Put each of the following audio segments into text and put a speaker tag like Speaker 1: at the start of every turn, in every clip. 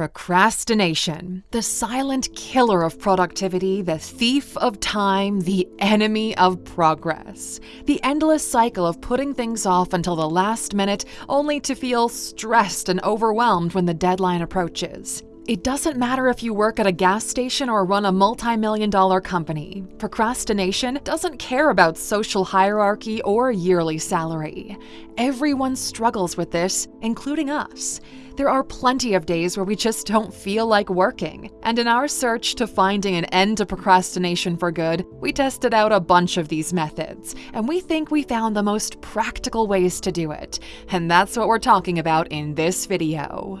Speaker 1: Procrastination, the silent killer of productivity, the thief of time, the enemy of progress. The endless cycle of putting things off until the last minute only to feel stressed and overwhelmed when the deadline approaches. It doesn't matter if you work at a gas station or run a multi million dollar company. Procrastination doesn't care about social hierarchy or yearly salary. Everyone struggles with this, including us. There are plenty of days where we just don't feel like working, and in our search to finding an end to procrastination for good, we tested out a bunch of these methods, and we think we found the most practical ways to do it. And that's what we're talking about in this video.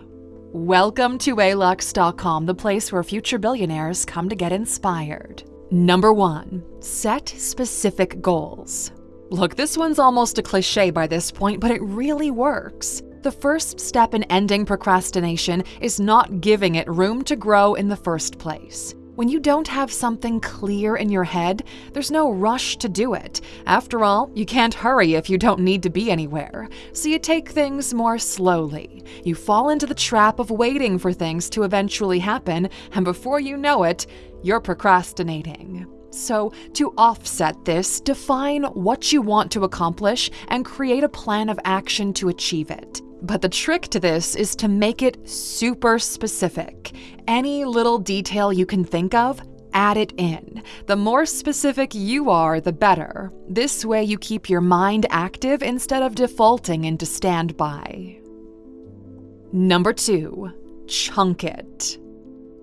Speaker 1: Welcome to alux.com, the place where future billionaires come to get inspired. Number 1. Set specific goals. Look, this one's almost a cliche by this point, but it really works. The first step in ending procrastination is not giving it room to grow in the first place. When you don't have something clear in your head, there's no rush to do it. After all, you can't hurry if you don't need to be anywhere. So you take things more slowly. You fall into the trap of waiting for things to eventually happen, and before you know it, you're procrastinating. So, to offset this, define what you want to accomplish and create a plan of action to achieve it. But the trick to this is to make it super specific. Any little detail you can think of, add it in. The more specific you are, the better. This way, you keep your mind active instead of defaulting into standby. Number two, chunk it.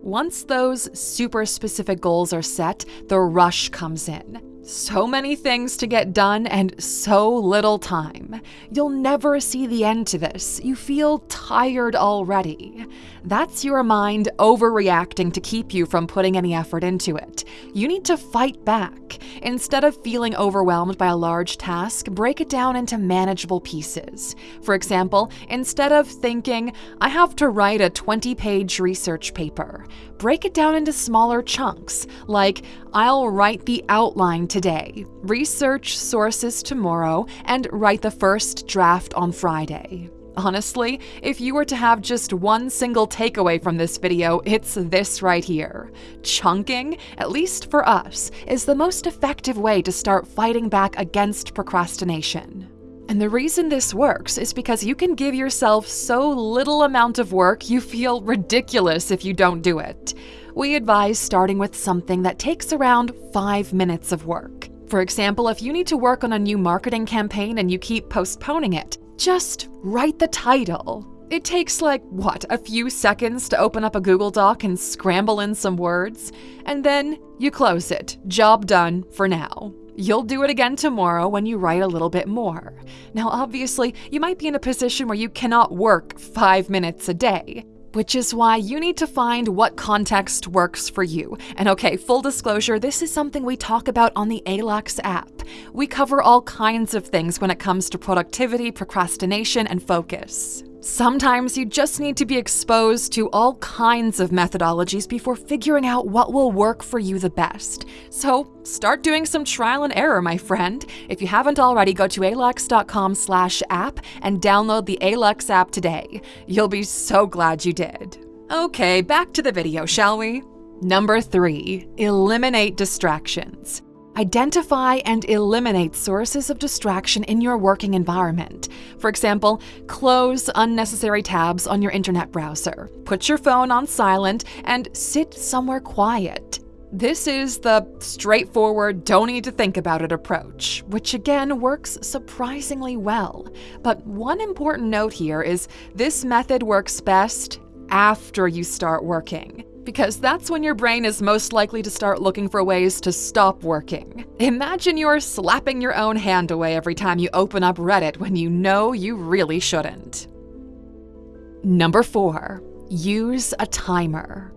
Speaker 1: Once those super specific goals are set, the rush comes in. So many things to get done and so little time. You'll never see the end to this. You feel tired already. That's your mind overreacting to keep you from putting any effort into it. You need to fight back. Instead of feeling overwhelmed by a large task, break it down into manageable pieces. For example, instead of thinking, I have to write a 20 page research paper, break it down into smaller chunks, like I'll write the outline today, research sources tomorrow, and write the first draft on Friday. Honestly, if you were to have just one single takeaway from this video, it's this right here. Chunking, at least for us, is the most effective way to start fighting back against procrastination. And the reason this works is because you can give yourself so little amount of work you feel ridiculous if you don't do it. We advise starting with something that takes around 5 minutes of work. For example, if you need to work on a new marketing campaign and you keep postponing it, just write the title. It takes like, what, a few seconds to open up a Google Doc and scramble in some words, and then you close it. Job done for now. You'll do it again tomorrow when you write a little bit more. Now, obviously, you might be in a position where you cannot work five minutes a day, which is why you need to find what context works for you. And okay, full disclosure, this is something we talk about on the ALUX app. We cover all kinds of things when it comes to productivity, procrastination, and focus. Sometimes you just need to be exposed to all kinds of methodologies before figuring out what will work for you the best. So start doing some trial and error, my friend. If you haven't already, go to alux.com slash app and download the Alux app today. You'll be so glad you did. Okay, back to the video, shall we? Number 3. Eliminate distractions. Identify and eliminate sources of distraction in your working environment. For example, close unnecessary tabs on your internet browser, put your phone on silent, and sit somewhere quiet. This is the straightforward, don't need to think about it approach, which again works surprisingly well. But one important note here is this method works best after you start working because that's when your brain is most likely to start looking for ways to stop working. Imagine you're slapping your own hand away every time you open up Reddit when you know you really shouldn't. Number 4. Use a timer.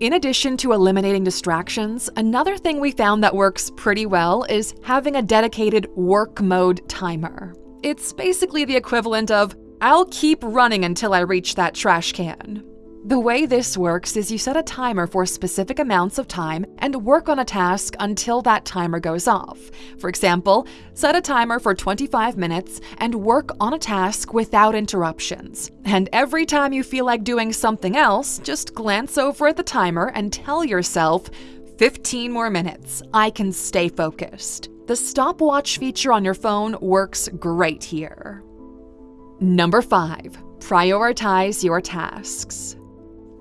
Speaker 1: In addition to eliminating distractions, another thing we found that works pretty well is having a dedicated work mode timer. It's basically the equivalent of, I'll keep running until I reach that trash can. The way this works is you set a timer for specific amounts of time and work on a task until that timer goes off. For example, set a timer for 25 minutes and work on a task without interruptions. And every time you feel like doing something else, just glance over at the timer and tell yourself, 15 more minutes, I can stay focused. The stopwatch feature on your phone works great here. Number 5. Prioritize your tasks.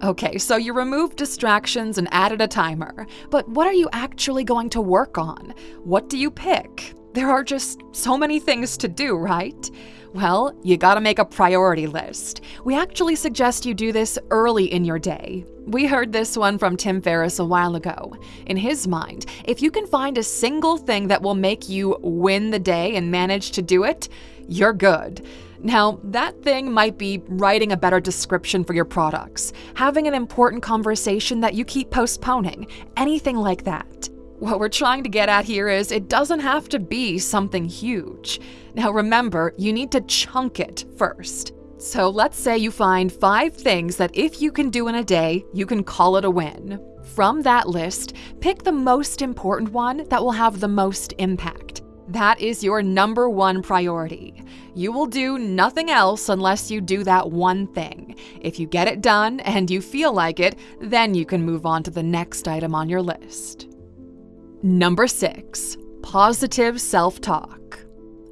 Speaker 1: Okay, so you removed distractions and added a timer, but what are you actually going to work on? What do you pick? There are just so many things to do, right? Well, you gotta make a priority list. We actually suggest you do this early in your day. We heard this one from Tim Ferriss a while ago. In his mind, if you can find a single thing that will make you win the day and manage to do it, you're good. Now, that thing might be writing a better description for your products, having an important conversation that you keep postponing, anything like that. What we're trying to get at here is it doesn't have to be something huge. Now remember, you need to chunk it first. So let's say you find five things that if you can do in a day, you can call it a win. From that list, pick the most important one that will have the most impact. That is your number one priority. You will do nothing else unless you do that one thing. If you get it done and you feel like it, then you can move on to the next item on your list. Number 6. Positive self-talk.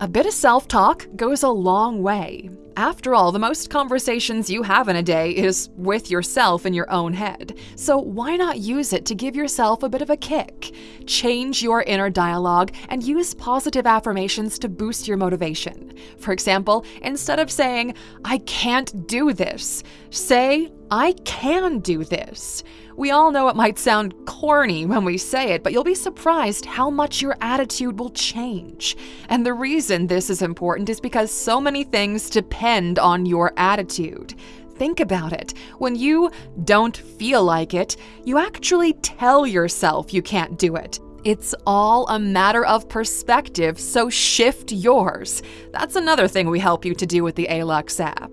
Speaker 1: A bit of self-talk goes a long way. After all, the most conversations you have in a day is with yourself in your own head. So why not use it to give yourself a bit of a kick? Change your inner dialogue and use positive affirmations to boost your motivation. For example, instead of saying, I can't do this, say, I can do this. We all know it might sound corny when we say it, but you'll be surprised how much your attitude will change. And the reason this is important is because so many things depend on your attitude. Think about it. When you don't feel like it, you actually tell yourself you can't do it. It's all a matter of perspective, so shift yours. That's another thing we help you to do with the ALUX app.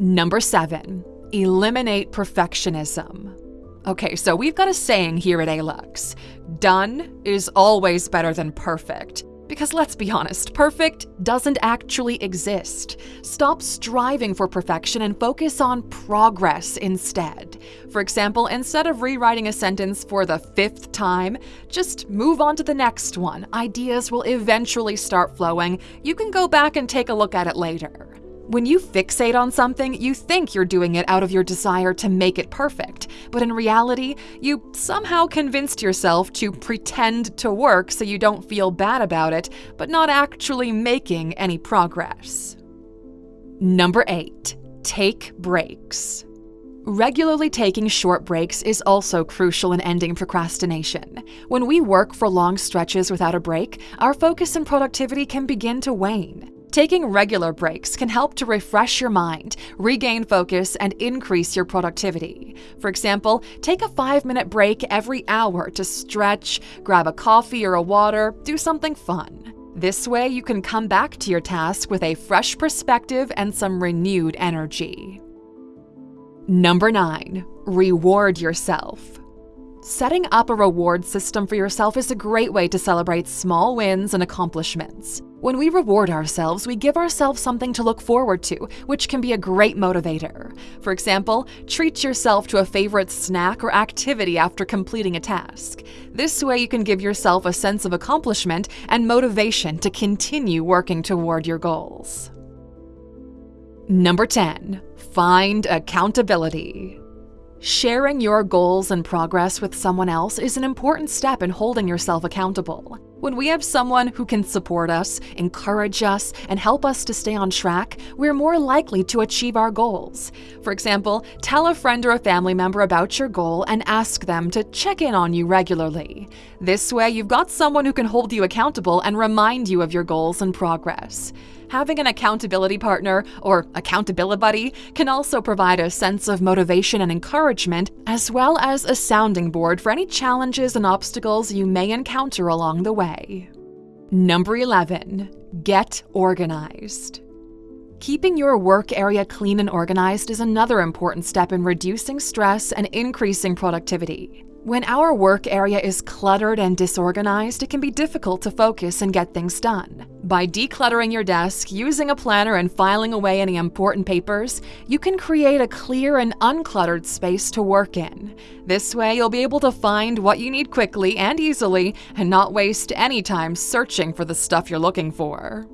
Speaker 1: Number 7. Eliminate perfectionism. Okay, so we've got a saying here at ALUX done is always better than perfect. Because let's be honest, perfect doesn't actually exist. Stop striving for perfection and focus on progress instead. For example, instead of rewriting a sentence for the fifth time, just move on to the next one. Ideas will eventually start flowing. You can go back and take a look at it later. When you fixate on something, you think you're doing it out of your desire to make it perfect, but in reality, you somehow convinced yourself to pretend to work so you don't feel bad about it, but not actually making any progress. Number 8. Take breaks. Regularly taking short breaks is also crucial in ending procrastination. When we work for long stretches without a break, our focus and productivity can begin to wane. Taking regular breaks can help to refresh your mind, regain focus, and increase your productivity. For example, take a five minute break every hour to stretch, grab a coffee or a water, do something fun. This way, you can come back to your task with a fresh perspective and some renewed energy. Number 9. Reward yourself. Setting up a reward system for yourself is a great way to celebrate small wins and accomplishments. When we reward ourselves, we give ourselves something to look forward to, which can be a great motivator. For example, treat yourself to a favorite snack or activity after completing a task. This way, you can give yourself a sense of accomplishment and motivation to continue working toward your goals. Number 10. Find accountability. Sharing your goals and progress with someone else is an important step in holding yourself accountable. When we have someone who can support us, encourage us, and help us to stay on track, we're more likely to achieve our goals. For example, tell a friend or a family member about your goal and ask them to check in on you regularly. This way, you've got someone who can hold you accountable and remind you of your goals and progress. Having an accountability partner, or accountability buddy, can also provide a sense of motivation and encouragement, as well as a sounding board for any challenges and obstacles you may encounter along the way. Number 11. Get organized. Keeping your work area clean and organized is another important step in reducing stress and increasing productivity. When our work area is cluttered and disorganized, it can be difficult to focus and get things done. By decluttering your desk, using a planner, and filing away any important papers, you can create a clear and uncluttered space to work in. This way, you'll be able to find what you need quickly and easily and not waste any time searching for the stuff you're looking for.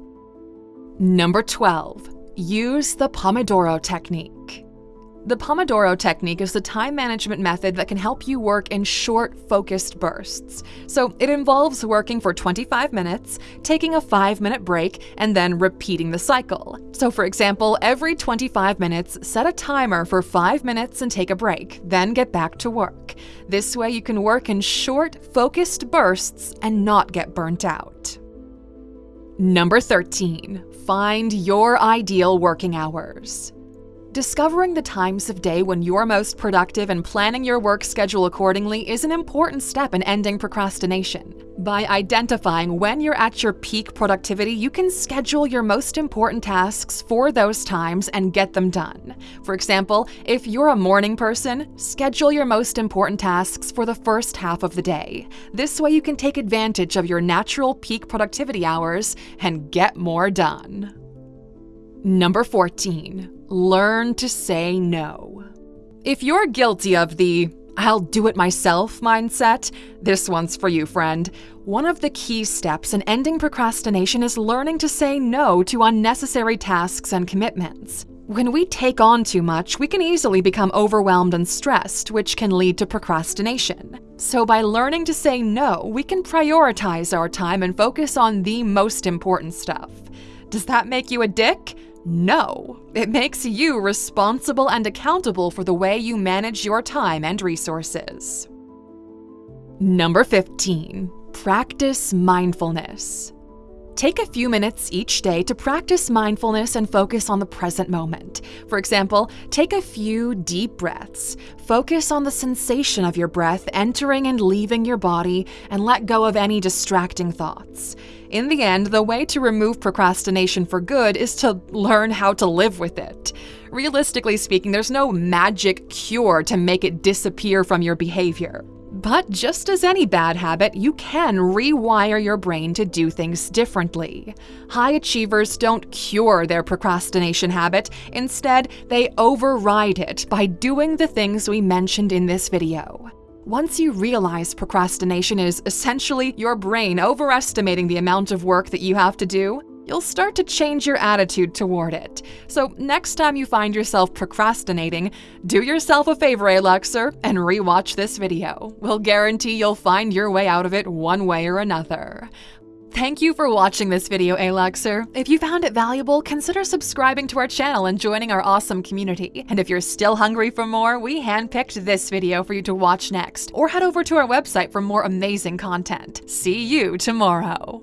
Speaker 1: Number 12. Use the Pomodoro Technique. The Pomodoro technique is the time management method that can help you work in short, focused bursts. So it involves working for 25 minutes, taking a 5 minute break, and then repeating the cycle. So, for example, every 25 minutes, set a timer for 5 minutes and take a break, then get back to work. This way, you can work in short, focused bursts and not get burnt out. Number 13. Find your ideal working hours. Discovering the times of day when you're most productive and planning your work schedule accordingly is an important step in ending procrastination. By identifying when you're at your peak productivity, you can schedule your most important tasks for those times and get them done. For example, if you're a morning person, schedule your most important tasks for the first half of the day. This way, you can take advantage of your natural peak productivity hours and get more done. Number 14. Learn to say no. If you're guilty of the I'll do it myself mindset, this one's for you, friend. One of the key steps in ending procrastination is learning to say no to unnecessary tasks and commitments. When we take on too much, we can easily become overwhelmed and stressed, which can lead to procrastination. So, by learning to say no, we can prioritize our time and focus on the most important stuff. Does that make you a dick? No, it makes you responsible and accountable for the way you manage your time and resources. Number 15. Practice mindfulness. Take a few minutes each day to practice mindfulness and focus on the present moment. For example, take a few deep breaths. Focus on the sensation of your breath entering and leaving your body and let go of any distracting thoughts. In the end, the way to remove procrastination for good is to learn how to live with it. Realistically speaking, there's no magic cure to make it disappear from your behavior. But just as any bad habit, you can rewire your brain to do things differently. High achievers don't cure their procrastination habit, instead, they override it by doing the things we mentioned in this video. Once you realize procrastination is essentially your brain overestimating the amount of work that you have to do, you'll start to change your attitude toward it. So, next time you find yourself procrastinating, do yourself a favor, Aluxer, and rewatch this video. We'll guarantee you'll find your way out of it one way or another. Thank you for watching this video, Aluxer. If you found it valuable, consider subscribing to our channel and joining our awesome community. And if you're still hungry for more, we handpicked this video for you to watch next, or head over to our website for more amazing content. See you tomorrow.